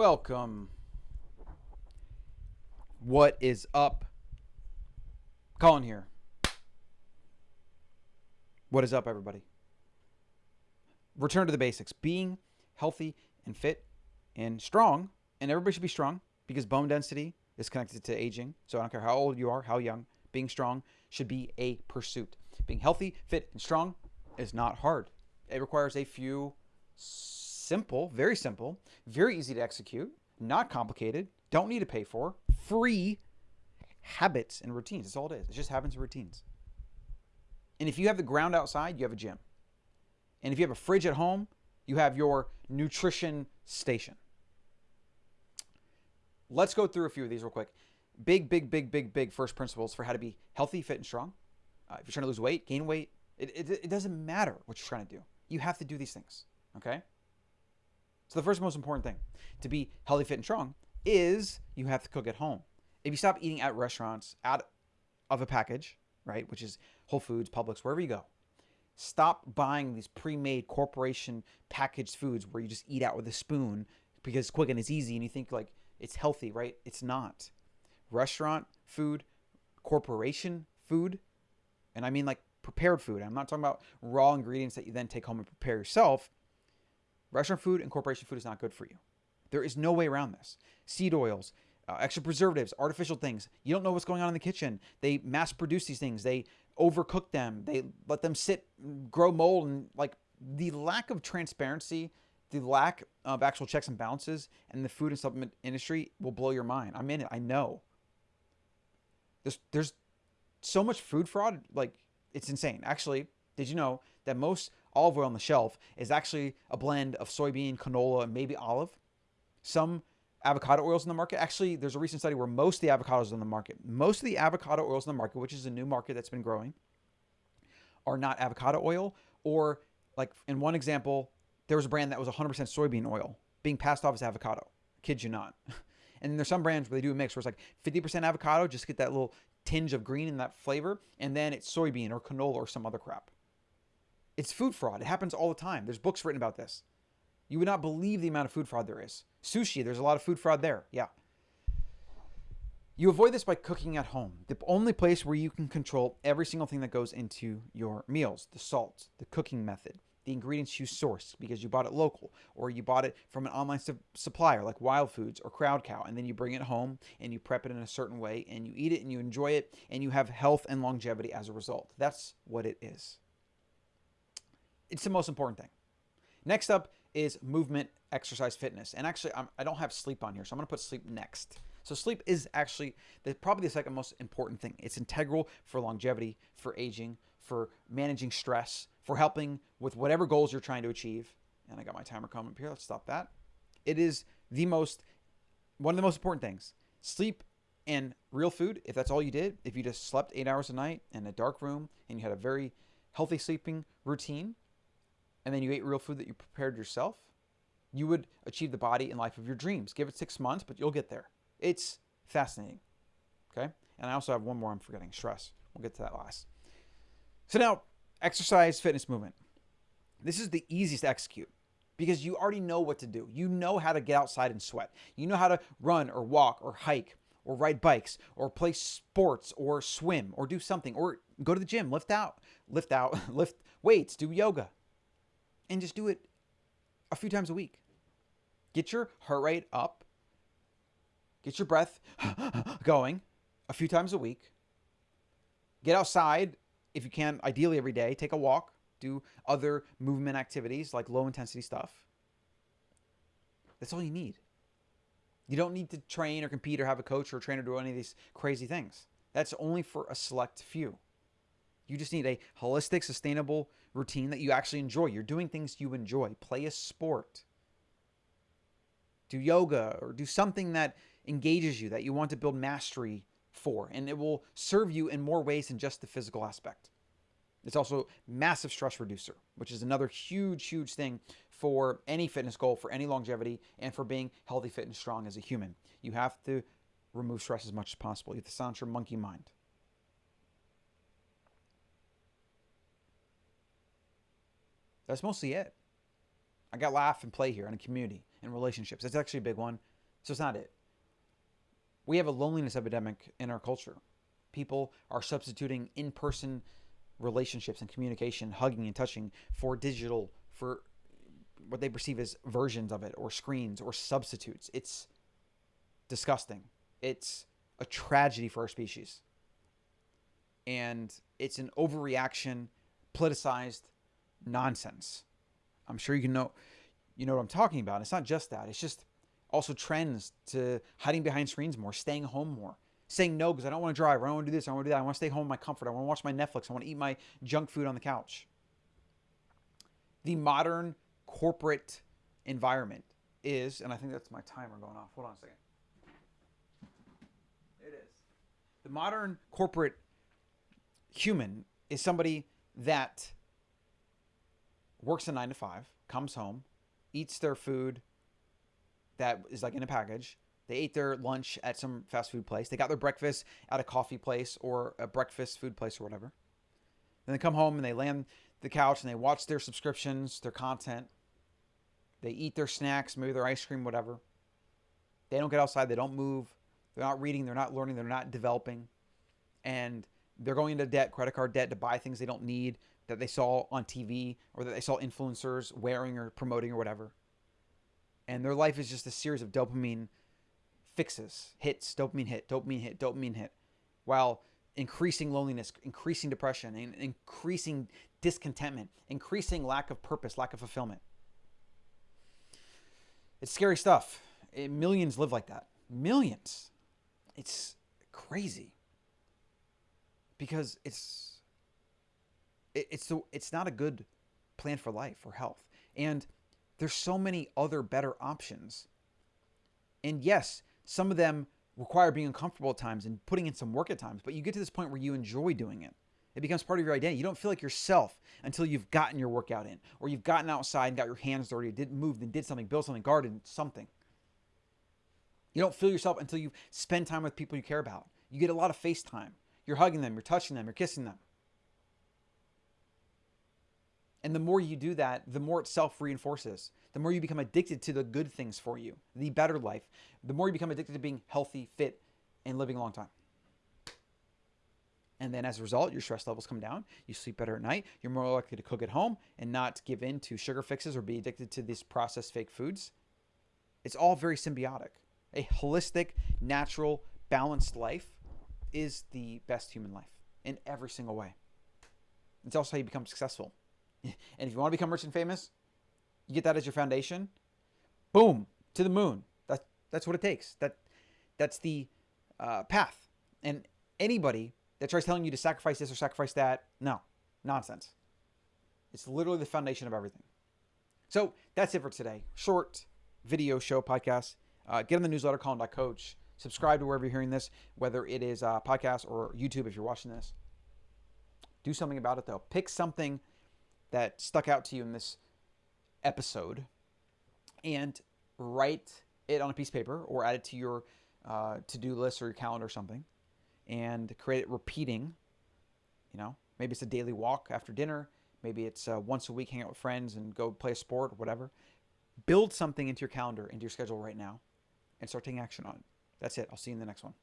Welcome. What is up? Colin here. What is up, everybody? Return to the basics. Being healthy and fit and strong, and everybody should be strong because bone density is connected to aging. So I don't care how old you are, how young, being strong should be a pursuit. Being healthy, fit, and strong is not hard. It requires a few simple, very simple, very easy to execute, not complicated, don't need to pay for, free habits and routines. That's all it is. It's just habits and routines. And if you have the ground outside, you have a gym. And if you have a fridge at home, you have your nutrition station. Let's go through a few of these real quick. Big, big, big, big, big first principles for how to be healthy, fit, and strong. Uh, if you're trying to lose weight, gain weight, it, it, it doesn't matter what you're trying to do. You have to do these things. Okay? So the first most important thing to be healthy, fit, and strong is you have to cook at home. If you stop eating at restaurants out of a package, right, which is Whole Foods, Publix, wherever you go, stop buying these pre-made corporation packaged foods where you just eat out with a spoon because it's quick and it's easy and you think like it's healthy, right? It's not. Restaurant food, corporation food, and I mean like prepared food. I'm not talking about raw ingredients that you then take home and prepare yourself. Restaurant food and corporation food is not good for you. There is no way around this. Seed oils, uh, extra preservatives, artificial things. You don't know what's going on in the kitchen. They mass produce these things. They overcook them. They let them sit, grow mold, and like the lack of transparency, the lack of actual checks and balances, and the food and supplement industry will blow your mind. I'm in it. I know. There's there's so much food fraud. Like it's insane. Actually, did you know that most olive oil on the shelf is actually a blend of soybean, canola, and maybe olive? Some avocado oils in the market. Actually, there's a recent study where most of the avocados in the market, most of the avocado oils in the market, which is a new market that's been growing, are not avocado oil. Or, like in one example, there was a brand that was 100% soybean oil being passed off as avocado. Kid you not. And there's some brands where they do a mix where it's like 50% avocado, just get that little tinge of green in that flavor, and then it's soybean or canola or some other crap. It's food fraud. It happens all the time. There's books written about this. You would not believe the amount of food fraud there is. Sushi, there's a lot of food fraud there. Yeah. You avoid this by cooking at home. The only place where you can control every single thing that goes into your meals the salt, the cooking method, the ingredients you source because you bought it local or you bought it from an online su- supplier like Wild Foods or Crowd Cow, and then you bring it home and you prep it in a certain way and you eat it and you enjoy it and you have health and longevity as a result. That's what it is. It's the most important thing. Next up is movement, exercise, fitness. And actually, I'm, I do not have sleep on here, so I'm going to put sleep next. So sleep is actually the, probably the second most important thing. It's integral for longevity, for aging, for managing stress, for helping with whatever goals you're trying to achieve. And I got my timer coming up here. Let's stop that. It is the most, one of the most important things. Sleep and real food, if that's all you did, if you just slept eight hours a night in a dark room and you had a very healthy sleeping routine, and then you ate real food that you prepared yourself, you would achieve the body and life of your dreams. Give it six months, but you'll get there. It's fascinating. Okay? And I also have one more I'm forgetting stress. We'll get to that last. So now, exercise, fitness, movement. This is the easiest to execute because you already know what to do. You know how to get outside and sweat. You know how to run or walk or hike or ride bikes or play sports or swim or do something or go to the gym, lift out, lift out, lift weights, do yoga. And just do it a few times a week. Get your heart rate up. Get your breath going a few times a week. Get outside if you can, ideally every day. Take a walk. Do other movement activities like low intensity stuff. That's all you need. You don't need to train or compete or have a coach or a trainer do any of these crazy things. That's only for a select few. You just need a holistic, sustainable routine that you actually enjoy. You're doing things you enjoy. Play a sport. Do yoga or do something that engages you, that you want to build mastery for, and it will serve you in more ways than just the physical aspect. It's also massive stress reducer, which is another huge, huge thing for any fitness goal, for any longevity, and for being healthy, fit, and strong as a human. You have to remove stress as much as possible. You have to silence your monkey mind. That's mostly it. I got laugh and play here in a community and relationships. That's actually a big one. So it's not it. We have a loneliness epidemic in our culture. People are substituting in person relationships and communication, hugging and touching, for digital, for what they perceive as versions of it, or screens, or substitutes. It's disgusting. It's a tragedy for our species. And it's an overreaction, politicized nonsense. I'm sure you can know you know what I'm talking about. It's not just that. It's just also trends to hiding behind screens more, staying home more, saying no because I don't want to drive, I don't want to do this, I want to do that, I want to stay home in my comfort, I want to watch my Netflix, I want to eat my junk food on the couch. The modern corporate environment is, and I think that's my timer going off. Hold on a second. It is. The modern corporate human is somebody that works a nine to five, comes home, eats their food that is like in a package. They ate their lunch at some fast food place. They got their breakfast at a coffee place or a breakfast food place or whatever. Then they come home and they land the couch and they watch their subscriptions, their content. They eat their snacks, maybe their ice cream, whatever. They don't get outside. They don't move. They're not reading. They're not learning. They're not developing. And they're going into debt, credit card debt to buy things they don't need that they saw on TV or that they saw influencers wearing or promoting or whatever. And their life is just a series of dopamine fixes, hits, dopamine hit, dopamine hit, dopamine hit, while increasing loneliness, increasing depression, and increasing discontentment, increasing lack of purpose, lack of fulfillment. It's scary stuff. It, millions live like that. Millions. It's crazy because it's it, it's so it's not a good plan for life or health. And there's so many other better options. And yes, some of them require being uncomfortable at times and putting in some work at times, but you get to this point where you enjoy doing it. It becomes part of your identity. You don't feel like yourself until you've gotten your workout in, or you've gotten outside and got your hands dirty, did moved and did something, built something, garden something. You don't feel yourself until you spend time with people you care about. You get a lot of face time. You're hugging them, you're touching them, you're kissing them. And the more you do that, the more it self reinforces. The more you become addicted to the good things for you, the better life, the more you become addicted to being healthy, fit, and living a long time. And then as a result, your stress levels come down. You sleep better at night. You're more likely to cook at home and not give in to sugar fixes or be addicted to these processed fake foods. It's all very symbiotic. A holistic, natural, balanced life is the best human life in every single way. It's also how you become successful. And if you want to become rich and famous, you get that as your foundation. Boom, to the moon. That's that's what it takes. That that's the uh, path. And anybody that tries telling you to sacrifice this or sacrifice that, no, nonsense. It's literally the foundation of everything. So that's it for today. Short video show podcast. Uh, get on the newsletter, Colin.coach. Subscribe to wherever you're hearing this, whether it is a podcast or YouTube if you're watching this. Do something about it though. Pick something that stuck out to you in this episode and write it on a piece of paper or add it to your uh, to-do list or your calendar or something and create it repeating you know maybe it's a daily walk after dinner maybe it's uh, once a week hang out with friends and go play a sport or whatever. Build something into your calendar into your schedule right now and start taking action on it. That's it. I'll see you in the next one